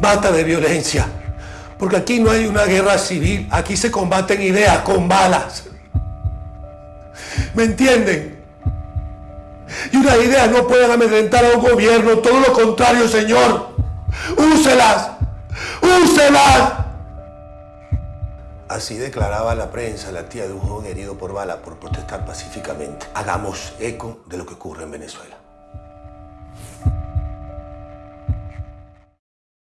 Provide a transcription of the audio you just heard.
Basta de violencia. Porque aquí no hay una guerra civil. Aquí se combaten ideas con balas. ¿Me entienden? Y unas ideas no pueden amedrentar a un gobierno. Todo lo contrario, Señor. Úselas. Úselas. Así declaraba la prensa la tía de un joven herido por bala por protestar pacíficamente. Hagamos eco de lo que ocurre en Venezuela.